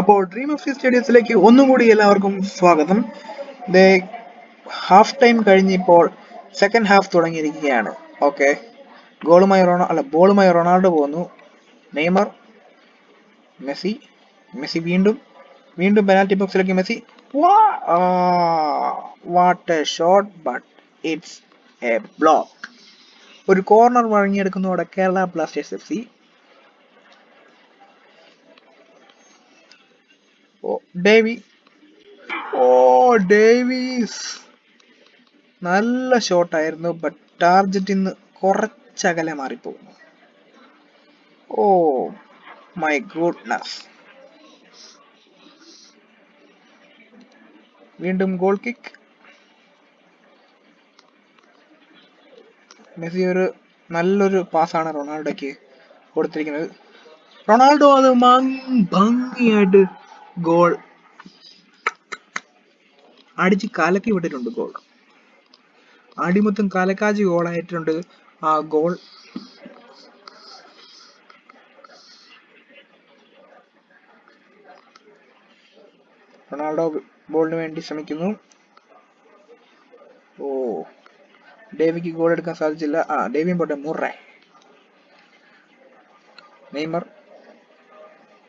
അപ്പോൾ dream of സ്റ്റേഡിയത്തിലേക്ക് ഒന്നുകൂടി എല്ലാവർക്കും സ്വാഗതം. ദേ ഹാഫ് ടൈം കഴിഞ്ഞിപ്പോൾ സെക്കൻഡ് ഹാഫ് തുടങ്ങിയിരിക്കുകയാണ്. ഓക്കെ ഗോളുമായി റൊണാ അല്ല ബോളുമായി റൊണാൾഡോ പോകുന്നു നെയ്മർ മെസ്സി മെസ്സി വീണ്ടും വീണ്ടും പെനാൽറ്റി ബോക്സിലേക്ക് Messi. What a shot but it's a block ഒരു കോർണർ വഴങ്ങിയെടുക്കുന്നതോടെ കേരള ബ്ലാസ്റ്റേഴ്സ് എഫ് സി. ഡേവി. Oh Davis. നല്ല ഷോട്ടായിരുന്നു ബട്ട് ടാർജറ്റിൽ നിന്ന് കുറച്ചകലെ മാറിപ്പോകുന്നു. ഓ മൈ ഗുഡ്നസ് വീണ്ടും ഗോൾ കിക്ക് മെസ്സി ഒരു നല്ലൊരു പാസ്സാണ് റൊണാൾഡോയ്ക്ക് കൊടുത്തിരിക്കുന്നത്. റൊണാൾഡോ അത് ഭംഗിയായിട്ട് ഗോൾ അടിച്ച് കലക്കി വിട്ടിട്ടുണ്ട് ഗോൾ. അടിമൊത്തം കലക്കാജി ഗോളായിട്ടുണ്ട് ആ ഗോൾ റൊണാൾഡോ ബോളിന് വേണ്ടി ശ്രമിക്കുന്നു. ഓ. ഡേവിക്ക് ഗോൾ എടുക്കാൻ സാധിച്ചില്ല. ആ ഡേവിയും പോട്ടെ മുറേ. നെയ്മർ.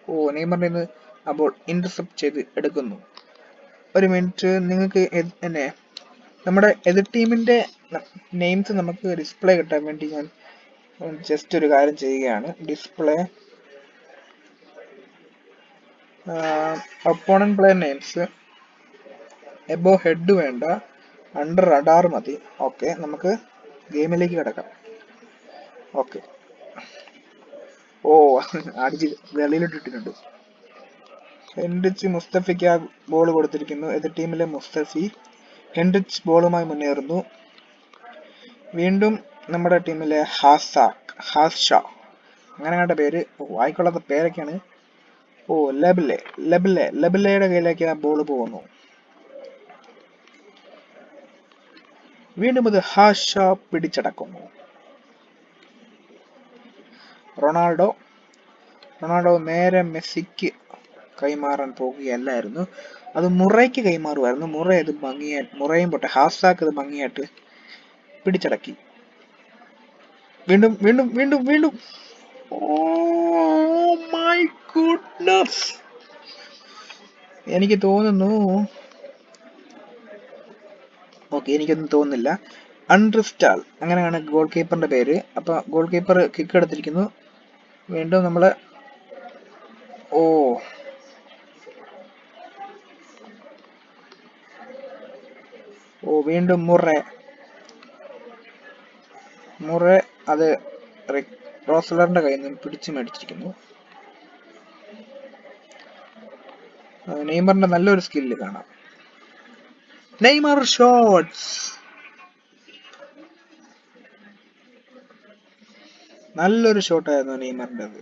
ഓ നെയ്മറിന്റെ നിന്ന് ആ ബോൾ ഇന്റർസെപ്റ്റ് ചെയ്ത് എടുക്കുന്നു. ഒരു മിനിറ്റ് നിങ്ങൾക്ക് എന്നെ നമ്മുടെ എതിർ ടീമിന്റെ നെയിംസ് നമുക്ക് ഡിസ്പ്ലേ കിട്ടാൻ വേണ്ടി ഞാൻ ജസ്റ്റ് ഒരു കാര്യം ചെയ്യുകയാണ്. Display opponent player names above head വേണ്ട. അണ്ടർ റഡാർ മതി. ഓക്കെ നമുക്ക് ഗെയിമിലേക്ക് കിടക്കാം. ഓക്കെ ഓ അടിച്ച് വെളിയിലിട്ടിട്ടുണ്ട്. ഹെൻറിച്ച് മുസ്തഫിക്ക് ആ ബോൾ കൊടുത്തിരിക്കുന്നു. എതിർ ടീമിലെ മുസ്തഫി ഹെൻറിച്ച് ബോളുമായി മുന്നേറുന്നു. വീണ്ടും നമ്മുടെ ടീമിലെ ഹാസാക്ക് ഹാസ്ഷ. അങ്ങനെ കണ്ട പേര് വായിക്കൊള്ളാത്ത പേരൊക്കെയാണ്. ഓ ലബിലെ ലബിലെ ലബിലയുടെ കയ്യിലേക്ക് ആ ബോൾ പോകുന്നു. വീണ്ടും അത് ഹാഷ പിടിച്ചടക്കുന്നു. റൊണാൾഡോ റൊണാൾഡോ നേരെ മെസ്സിക്ക് കൈമാറാൻ പോകുകയല്ലായിരുന്നു അത് മുറയ്ക്ക് കൈമാറുമായിരുന്നു. മുറ അത് ഭംഗിയായി മുറയും പോട്ടെ ഹാസാക്ക് അത് ഭംഗിയായിട്ട് പിടിച്ചടക്കി. വീണ്ടും വീണ്ടും വീണ്ടും വീണ്ടും. ഓ മൈ ഗുഡ്നസ് എനിക്ക് തോന്നുന്നു ഓക്കെ എനിക്കൊന്നും തോന്നുന്നില്ല. അൺറിസ്റ്റാൾ അങ്ങനെയാണ് ഗോൾ കീപ്പറിന്റെ പേര്. അപ്പൊ ഗോൾ കീപ്പർ കിക്ക് എടുത്തിരിക്കുന്നു. വീണ്ടും നമ്മൾ ഓ. ഓ വീണ്ടും മുറ. മുറ അത് റോസലറിന്റെ കയ്യിൽ നിന്ന് പിടിച്ചു മേടിച്ചിരിക്കുന്നു. നെയ്മറിന്റെ നല്ലൊരു സ്കില്ല് കാണാം. നെയ്മർ ഷോട്ട്സ് നല്ലൊരു ഷോട്ടായിരുന്നു നെയ്മറിന്റെത്.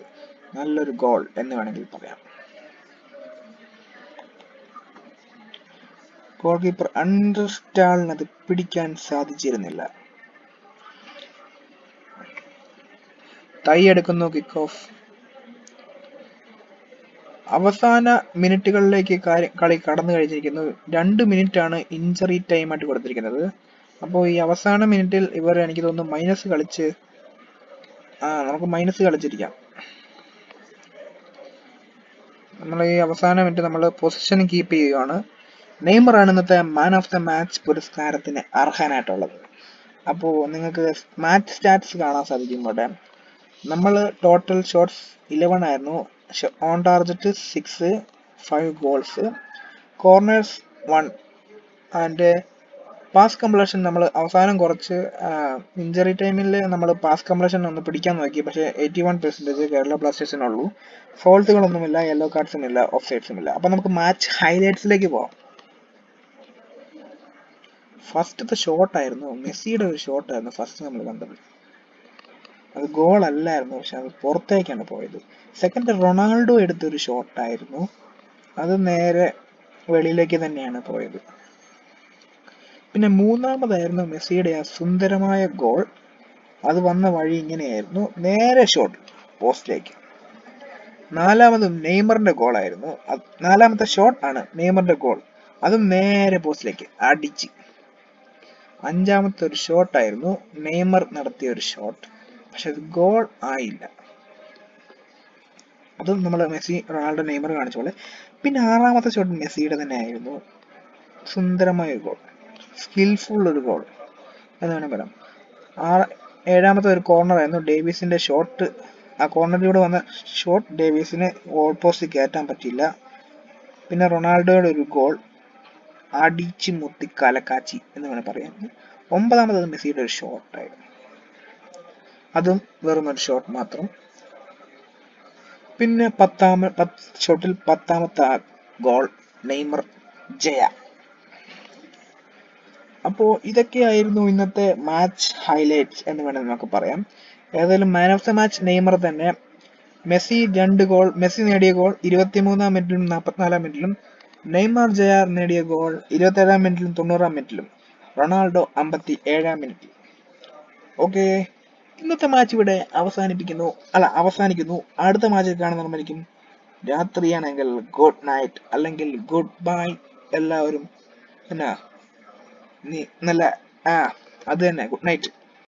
നല്ലൊരു ഗോൾ എന്ന് വേണമെങ്കിൽ പറയാം. ഗോൾ കീപ്പർ അണ്ടർസ്റ്റാളിന് അത് പിടിക്കാൻ സാധിച്ചിരുന്നില്ല. തൈ എടുക്കുന്നു കിക്ക് ഓഫ് അവസാന മിനിറ്റുകളിലേക്ക് കളി കടന്നു കഴിഞ്ഞിരിക്കുന്നു. രണ്ട് മിനിറ്റ് ആണ് ഇഞ്ചറി ടൈം ആയിട്ട് കൊടുത്തിരിക്കുന്നത്. അപ്പോൾ ഈ അവസാന മിനിറ്റിൽ ഇവർ എനിക്ക് തോന്നുന്നു മൈനസ് കളിച്ച് നമുക്ക് മൈനസ് കളിച്ചിരിക്കാം. നമ്മൾ ഈ അവസാന മിനിറ്റ് നമ്മൾ പൊസിഷൻ കീപ്പ് ചെയ്യുകയാണ്. നെയ്മർ ആണ് ഇന്നത്തെ മാൻ ഓഫ് ദ മാച്ച് പുരസ്കാരത്തിന് അർഹനായിട്ടുള്ളത്. അപ്പോൾ നിങ്ങൾക്ക് മാച്ച് സ്റ്റാറ്റ്സ് കാണാൻ സാധിക്കും ഇവിടെ. നമ്മൾ ടോട്ടൽ ഷോട്ട്സ് ഇലവൻ ആയിരുന്നു. On target six five goals corners one and pass completion നമ്മൾ അവസാനം കുറച്ച് ഇഞ്ചറി ടൈമിൽ നമ്മൾ പാസ് കംപ്ലീഷൻ ഒന്ന് പിടിക്കാൻ നോക്കി. പക്ഷേ എയ്റ്റി വൺ പെർസെന്റേജ് കേരള ബ്ലാസ്റ്റേഴ്സിനുള്ളൂ ഫോൾട്ടുകളൊന്നുമില്ല യെല്ലോ കാർഡ്സും ഇല്ല ഓഫ് സൈഡ്സും ഇല്ല. അപ്പം നമുക്ക് മാച്ച് ഹൈലൈറ്റ്സിലേക്ക് പോവാം. ഫസ്റ്റത്തെ ഷോട്ടായിരുന്നു മെസ്സിയുടെ ഒരു ഷോട്ടായിരുന്നു ഫസ്റ്റ് നമ്മൾ കണ്ടത്. അത് ഗോൾ അല്ലായിരുന്നു പക്ഷെ അത് പുറത്തേക്കാണ് പോയത്. സെക്കൻഡ് റൊണാൾഡോ എടുത്തൊരു ഷോട്ടായിരുന്നു അത് നേരെ വെളിയിലേക്ക് തന്നെയാണ് പോയത്. പിന്നെ മൂന്നാമതായിരുന്നു മെസ്സിയുടെ ആ സുന്ദരമായ ഗോൾ അത് വന്ന വഴി ഇങ്ങനെയായിരുന്നു. നേരെ ഷോട്ട് പോസ്റ്റിലേക്ക്. നാലാമതും നെയ്മറിന്റെ ഗോളായിരുന്നു നാലാമത്തെ ഷോട്ട് ആണ് നെയ്മറിന്റെ ഗോൾ അതും നേരെ പോസ്റ്റിലേക്ക് അടിച്ച്. അഞ്ചാമത്തെ ഒരു ഷോട്ട് ആയിരുന്നു നെയ്മർ നടത്തിയ ഒരു ഷോട്ട് പക്ഷെ അത് ഗോൾ ആയില്ല. അതും നമ്മൾ മെസ്സി റൊണാൾഡോ നെയ്മർ കാണിച്ച പോലെ. പിന്നെ ആറാമത്തെ ഷോട്ട് മെസ്സിയുടെ തന്നെ ആയിരുന്നു. സുന്ദരമായ ഒരു ഗോൾ. സ്കിൽഫുൾ ഒരു ഗോൾ. എന്ന് വേണം പറയാം ആറ് ഏഴാമത്തെ ഒരു കോർണർ ആയിരുന്നു ഡേവിസിന്റെ ഷോട്ട് ആ കോർണറിലൂടെ വന്ന ഷോട്ട് ഡേവിസിന് ഗോൾ പോസ്റ്റ് കയറ്റാൻ പറ്റില്ല പിന്നെ റൊണാൾഡോയുടെ ഒരു ഗോൾ അടിച്ച് മുത്തി കലക്കാച്ചി എന്ന് വേണം പറയാം ഒമ്പതാമത്തത് മെസ്സിയുടെ ഒരു ഷോട്ടായിരുന്നു അതും വെറും ഒരു ഷോട്ട് മാത്രം. പിന്നെ പത്താമ പത്ത് ഷോട്ടിൽ പത്താമത്തെ ഗോൾ നെയ്മർ ജയ. അപ്പോ ഇതൊക്കെയായിരുന്നു ഇന്നത്തെ മാച്ച് ഹൈലൈറ്റ്സ് എന്ന് വേണമെങ്കിൽ നമുക്ക് പറയാം. ഏതായാലും man of the match Neymar തന്നെ. മെസ്സി രണ്ട് ഗോൾ മെസ്സി നേടിയ ഗോൾ ഇരുപത്തിമൂന്നാം മിനിറ്റിലും നാൽപ്പത്തിനാലാം മിനിറ്റിലും നെയ്മർ ജയാർ നേടിയ ഗോൾ ഇരുപത്തേഴാം മിനിറ്റിലും തൊണ്ണൂറാം മിനിറ്റിലും റൊണാൾഡോ അമ്പത്തി ഏഴാം മിനിറ്റിൽ ഓക്കെ ഇന്നത്തെ മാച്ച് ഇവിടെ അവസാനിപ്പിക്കുന്നു. അല്ല അവസാനിക്കുന്നു. അടുത്ത മാച്ചിൽ കാണുന്നതായിരിക്കും രാത്രിയാണെങ്കിൽ ഗുഡ് നൈറ്റ് അല്ലെങ്കിൽ ഗുഡ് ബൈ എല്ലാവരും എന്നാ നല്ല ആ അത് തന്നെ. Good night